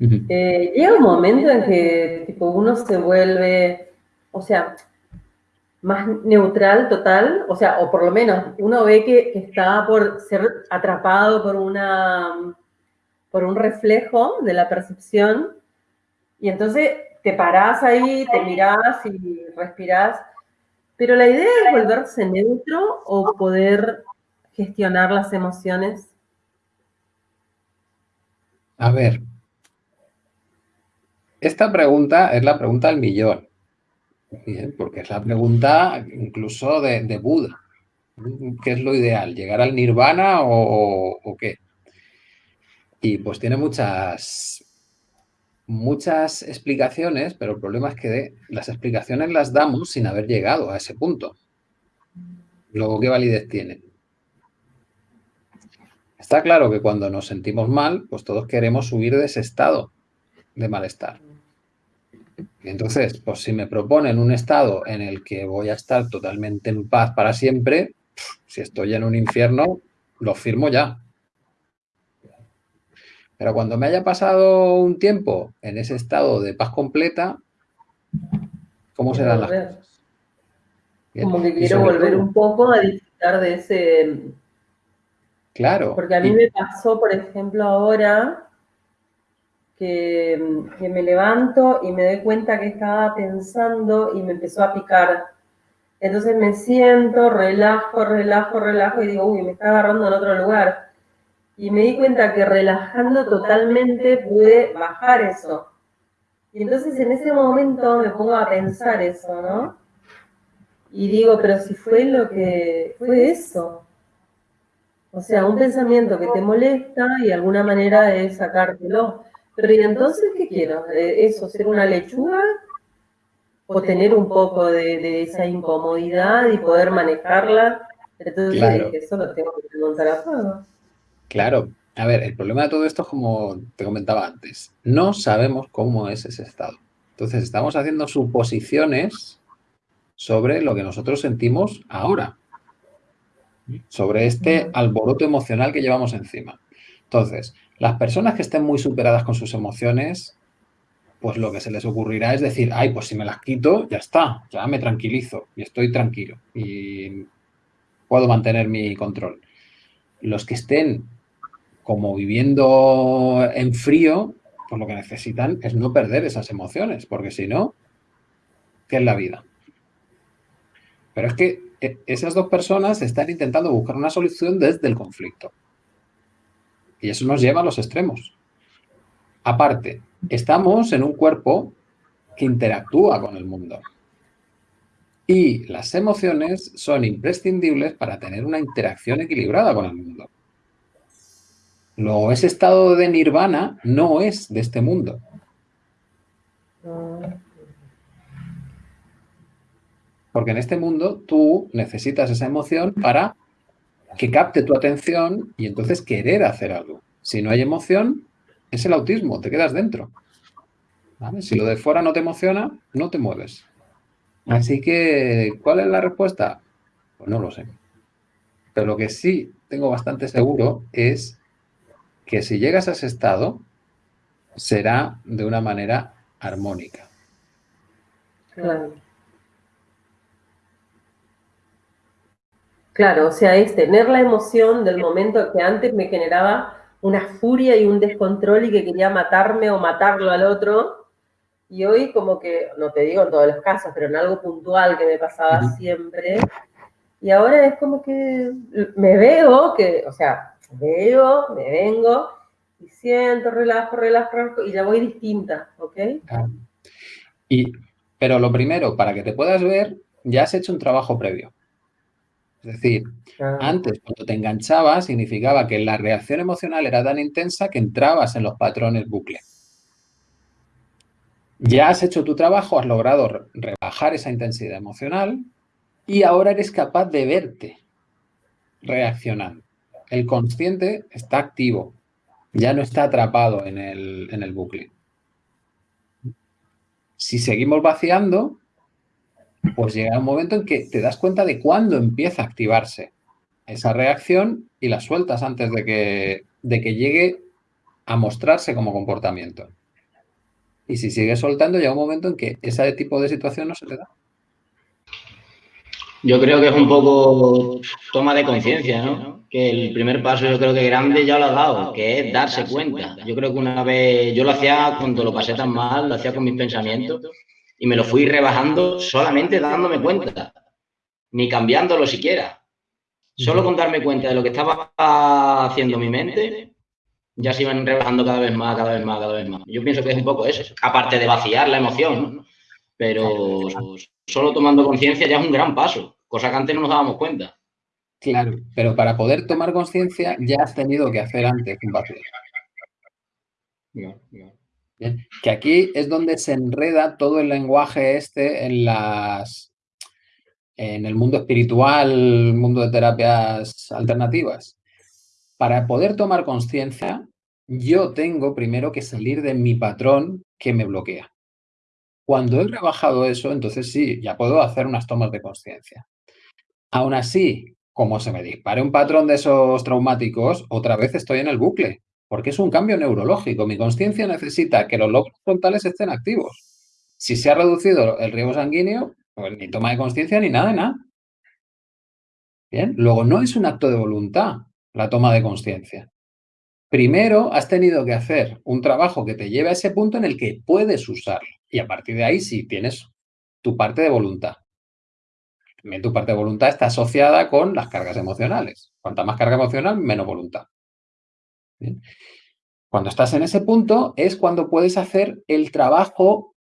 Eh, llega un momento en que tipo, uno se vuelve, o sea, más neutral total, o sea, o por lo menos uno ve que, está por ser atrapado por una por un reflejo de la percepción y entonces te parás ahí, te mirás y respirás. Pero la idea es volverse neutro o poder gestionar las emociones. A ver, esta pregunta es la pregunta del millón, porque es la pregunta incluso de, Buda. ¿Qué es lo ideal? ¿Llegar al nirvana o qué? Y pues tiene muchas, muchas explicaciones, pero el problema es que las explicaciones las damos sin haber llegado a ese punto. Luego, ¿qué validez tienen? Está claro que cuando nos sentimos mal, pues todos queremos huir de ese estado de malestar. Entonces, pues si me proponen un estado en el que voy a estar totalmente en paz para siempre, si estoy en un infierno, lo firmo ya. Pero cuando me haya pasado un tiempo en ese estado de paz completa, ¿cómo serán las cosas? Como que quiero volver un poco a disfrutar de ese... Claro. Porque a mí me pasó, por ejemplo, ahora que, me levanto y me doy cuenta que estaba pensando y me empezó a picar. Entonces me siento, relajo, relajo, relajo y digo, uy, me está agarrando en otro lugar y me di cuenta que relajando totalmente pude bajar eso. Y entonces en ese momento me pongo a pensar eso, ¿no? Y digo, pero si fue lo que fue eso. O sea, un pensamiento que te molesta y de alguna manera de sacártelo. Pero ¿y entonces qué quiero? Eh, ¿Eso, ser una lechuga? ¿O tener un poco de, esa incomodidad y poder manejarla? Entonces eso lo tengo que preguntar a todos. Claro. A ver, el problema de todo esto es como te comentaba antes. No sabemos cómo es ese estado. Entonces, estamos haciendo suposiciones sobre lo que nosotros sentimos ahora. Sobre este alboroto emocional que llevamos encima. Entonces, las personas que estén muy superadas con sus emociones, pues lo que se les ocurrirá es decir, ay, pues si me las quito, ya está, ya me tranquilizo y estoy tranquilo y puedo mantener mi control. Los que estén como viviendo en frío, pues lo que necesitan es no perder esas emociones, porque si no, ¿qué es la vida? Pero es que e, esas dos personas están intentando buscar una solución desde el conflicto. Y eso nos lleva a los extremos. Aparte, estamos en un cuerpo que interactúa con el mundo. Y las emociones son imprescindibles para tener una interacción equilibrada con el mundo. Luego, ese estado de nirvana no es de este mundo. Porque en este mundo tú necesitas esa emoción para que capte tu atención y entonces querer hacer algo. Si no hay emoción, es el autismo, te quedas dentro. Si lo de fuera no te emociona, no te mueves. Así que, ¿cuál es la respuesta? Pues no lo sé. Pero lo que sí tengo bastante seguro es que si llegas a ese estado, será de una manera armónica. Claro. Claro, o sea, es tener la emoción del momento que antes me generaba una furia y un descontrol y que quería matarme o matarlo al otro. Y hoy como que, no te digo en todos los casos, pero en algo puntual que me pasaba siempre. Y ahora es como que me veo que, o sea, veo, me vengo y siento, relajo, relajo, y ya voy distinta, ¿ok? Y, pero lo primero, para que te puedas ver, ya has hecho un trabajo previo. Es decir, antes cuando te enganchaba significaba que la reacción emocional era tan intensa que entrabas en los patrones bucle. Ya has hecho tu trabajo, has logrado rebajar esa intensidad emocional y ahora eres capaz de verte reaccionando el consciente está activo, ya no está atrapado en el, bucle. Si seguimos vaciando, pues llega un momento en que te das cuenta de cuándo empieza a activarse esa reacción y la sueltas antes de que, de que llegue a mostrarse como comportamiento. Y si sigues soltando, llega un momento en que ese tipo de situación no se te da. Yo creo que es un poco toma de conciencia, ¿no? Que el primer paso yo creo que grande ya lo ha dado, que es darse cuenta. Yo creo que una vez, yo lo hacía cuando lo pasé tan mal, lo hacía con mis pensamientos y me lo fui rebajando solamente dándome cuenta, ni cambiándolo siquiera. Solo con darme cuenta de lo que estaba haciendo mi mente, ya se iban rebajando cada vez más, cada vez más, cada vez más. Yo pienso que es un poco eso, aparte de vaciar la emoción, ¿no? pero solo tomando conciencia ya es un gran paso, cosa que antes no nos dábamos cuenta. Claro, pero para poder tomar conciencia ya has tenido que hacer antes un vacío. Que aquí es donde se enreda todo el lenguaje este en las en el mundo espiritual, el mundo de terapias alternativas. Para poder tomar conciencia, yo tengo primero que salir de mi patrón que me bloquea. Cuando he rebajado eso, entonces sí, ya puedo hacer unas tomas de conciencia. Aún así, como se me dispare un patrón de esos traumáticos, otra vez estoy en el bucle, porque es un cambio neurológico. Mi conciencia necesita que los lóbulos frontales estén activos. Si se ha reducido el riesgo sanguíneo, pues ni toma de conciencia ni nada de nada. Bien, luego no es un acto de voluntad la toma de conciencia. Primero has tenido que hacer un trabajo que te lleve a ese punto en el que puedes usarlo. Y a partir de ahí sí tienes tu parte de voluntad. También tu parte de voluntad está asociada con las cargas emocionales. Cuanta más carga emocional, menos voluntad. Cuando estás en ese punto es cuando puedes hacer el trabajo,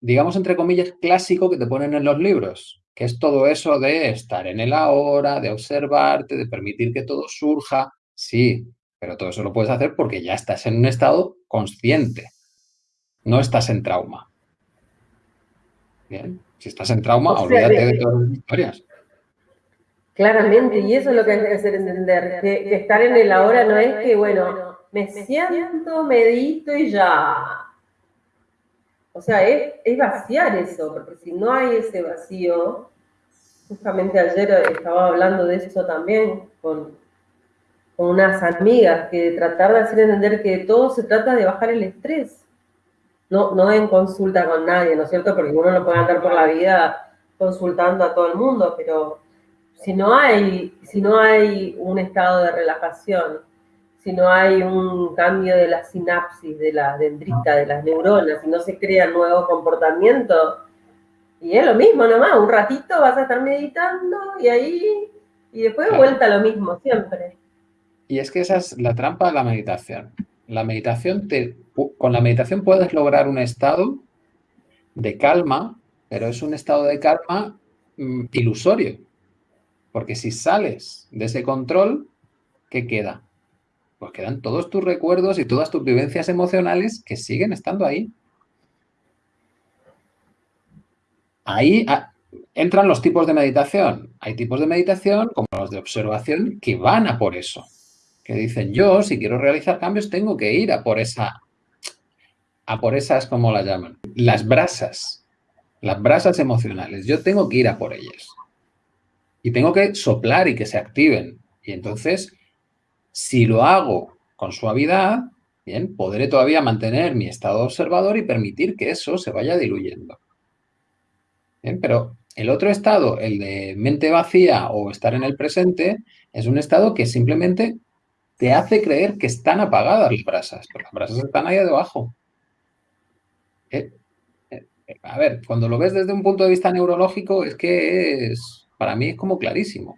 digamos, entre comillas, clásico que te ponen en los libros, que es todo eso de estar en el ahora, de observarte, de permitir que todo surja. Sí, pero todo eso lo puedes hacer porque ya estás en un estado consciente. No estás en trauma. Bien, si estás en trauma, olvídate de, todas las historias. Claramente, y eso es lo que hay que hacer entender, que, estar en el ahora no es que, bueno, me siento, medito y ya. O sea, es, es vaciar eso, porque si no hay ese vacío, justamente ayer estaba hablando de eso también con, con unas amigas, que tratar de hacer entender que todo se trata de bajar el estrés no, no en consulta con nadie, ¿no es cierto? Porque uno no puede andar por la vida consultando a todo el mundo, pero si no hay, si no hay un estado de relajación, si no hay un cambio de la sinapsis, de la dendrita, de las neuronas, si no se crean nuevos comportamientos, y es lo mismo nomás, un ratito vas a estar meditando y ahí, y después vuelta lo mismo siempre. Y es que esa es la trampa de la meditación. La meditación te, con la meditación puedes lograr un estado de calma, pero es un estado de calma mm, ilusorio. Porque si sales de ese control, ¿qué queda? Pues quedan todos tus recuerdos y todas tus vivencias emocionales que siguen estando ahí. Ahí ah, entran los tipos de meditación. Hay tipos de meditación, como los de observación, que van a por eso que dicen, yo si quiero realizar cambios tengo que ir a por esa, a por esas, como las llaman, las brasas, las brasas emocionales. Yo tengo que ir a por ellas. Y tengo que soplar y que se activen. Y entonces, si lo hago con suavidad, bien, podré todavía mantener mi estado observador y permitir que eso se vaya diluyendo. Pero el otro estado, el de mente vacía o estar en el presente, es un estado que simplemente te hace creer que están apagadas las brasas, pero las brasas están ahí debajo. Eh, eh, a ver, cuando lo ves desde un punto de vista neurológico, es que es, para mí es como clarísimo.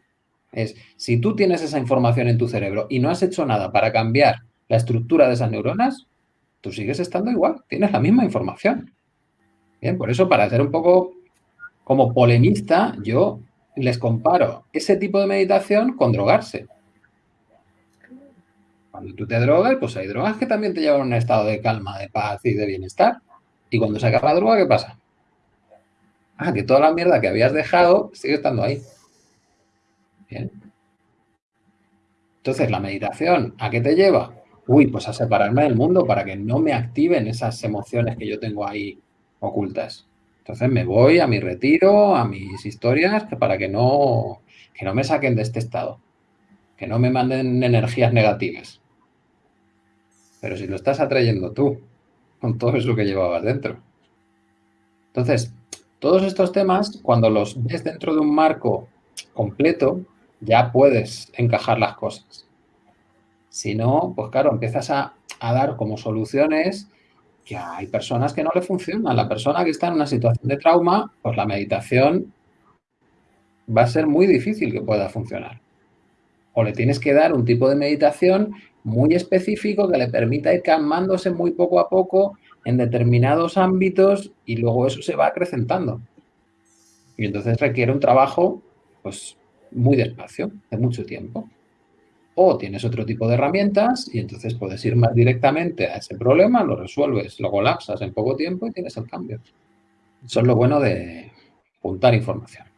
Es, si tú tienes esa información en tu cerebro y no has hecho nada para cambiar la estructura de esas neuronas, tú sigues estando igual, tienes la misma información. Bien, por eso para ser un poco como polemista, yo les comparo ese tipo de meditación con drogarse. Cuando tú te drogas, pues hay drogas que también te llevan a un estado de calma, de paz y de bienestar. Y cuando se acaba la droga, ¿qué pasa? Ah, que toda la mierda que habías dejado sigue estando ahí. Bien. Entonces, la meditación, ¿a qué te lleva? Uy, pues a separarme del mundo para que no me activen esas emociones que yo tengo ahí ocultas. Entonces me voy a mi retiro, a mis historias, para que no, que no me saquen de este estado, que no me manden energías negativas. Pero si lo estás atrayendo tú, con todo eso que llevabas dentro. Entonces, todos estos temas, cuando los ves dentro de un marco completo, ya puedes encajar las cosas. Si no, pues claro, empiezas a, dar como soluciones que hay personas que no le funcionan. La persona que está en una situación de trauma, pues la meditación va a ser muy difícil que pueda funcionar. O le tienes que dar un tipo de meditación muy específico que le permita ir calmándose muy poco a poco en determinados ámbitos y luego eso se va acrecentando. Y entonces requiere un trabajo pues muy despacio, de mucho tiempo. O tienes otro tipo de herramientas y entonces puedes ir más directamente a ese problema, lo resuelves, lo colapsas en poco tiempo y tienes el cambio. Eso es lo bueno de juntar información.